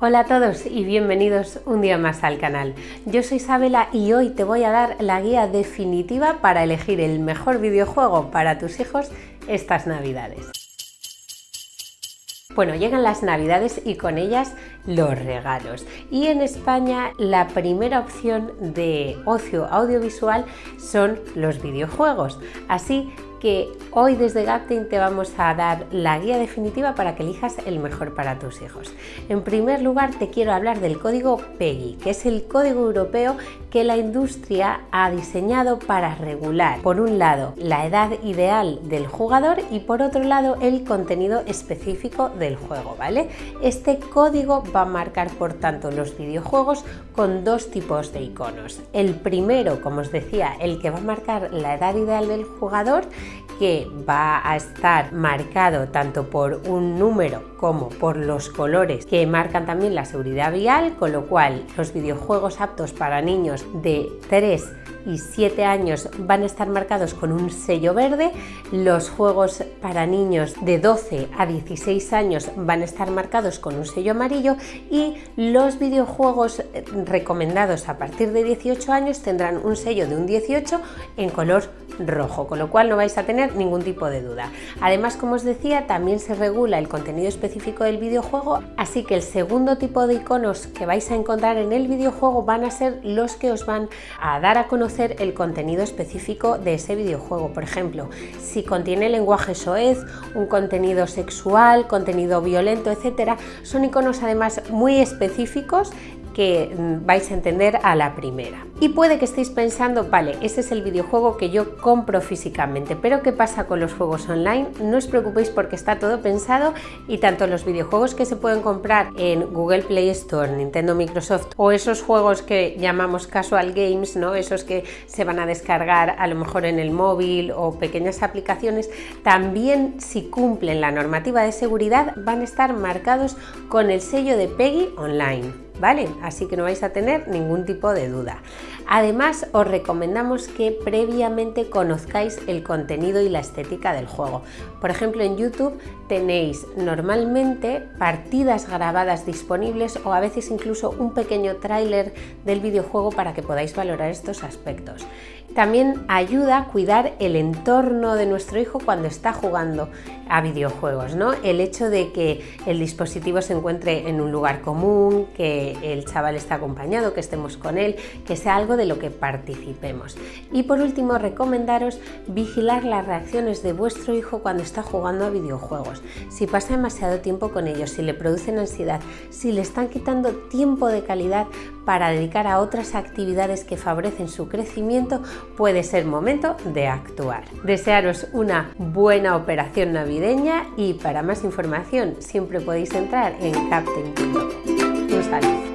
Hola a todos y bienvenidos un día más al canal. Yo soy Isabela y hoy te voy a dar la guía definitiva para elegir el mejor videojuego para tus hijos estas navidades. Bueno, llegan las navidades y con ellas los regalos. Y en España la primera opción de ocio audiovisual son los videojuegos. Así que hoy desde Gapting te vamos a dar la guía definitiva para que elijas el mejor para tus hijos. En primer lugar te quiero hablar del código PEGI, que es el código europeo que la industria ha diseñado para regular, por un lado, la edad ideal del jugador y por otro lado, el contenido específico del juego, ¿vale? Este código va a marcar, por tanto, los videojuegos con dos tipos de iconos. El primero, como os decía, el que va a marcar la edad ideal del jugador que va a estar marcado tanto por un número como por los colores que marcan también la seguridad vial, con lo cual los videojuegos aptos para niños de 3 y 7 años van a estar marcados con un sello verde, los juegos para niños de 12 a 16 años van a estar marcados con un sello amarillo y los videojuegos recomendados a partir de 18 años tendrán un sello de un 18 en color rojo, con lo cual no vais a tener ningún tipo de duda. Además, como os decía, también se regula el contenido específico del videojuego, así que el segundo tipo de iconos que vais a encontrar en el videojuego van a ser los que os van a dar a conocer el contenido específico de ese videojuego. Por ejemplo, si contiene lenguaje soez, un contenido sexual, contenido violento, etcétera, son iconos además muy específicos que mm, vais a entender a la primera. Y puede que estéis pensando, vale, ese es el videojuego que yo compro físicamente, pero ¿qué pasa con los juegos online? No os preocupéis porque está todo pensado y tanto los videojuegos que se pueden comprar en Google Play Store, Nintendo, Microsoft o esos juegos que llamamos casual games, ¿no? esos que se van a descargar a lo mejor en el móvil o pequeñas aplicaciones, también si cumplen la normativa de seguridad van a estar marcados con el sello de PEGI Online. ¿Vale? Así que no vais a tener ningún tipo de duda. Además, os recomendamos que previamente conozcáis el contenido y la estética del juego. Por ejemplo, en YouTube tenéis normalmente partidas grabadas disponibles o a veces incluso un pequeño tráiler del videojuego para que podáis valorar estos aspectos. También ayuda a cuidar el entorno de nuestro hijo cuando está jugando a videojuegos, ¿no? El hecho de que el dispositivo se encuentre en un lugar común, que el chaval está acompañado, que estemos con él, que sea algo de lo que participemos. Y por último, recomendaros vigilar las reacciones de vuestro hijo cuando está jugando a videojuegos. Si pasa demasiado tiempo con ellos, si le producen ansiedad, si le están quitando tiempo de calidad para dedicar a otras actividades que favorecen su crecimiento, puede ser momento de actuar. Desearos una buena operación navideña y para más información siempre podéis entrar en saludo.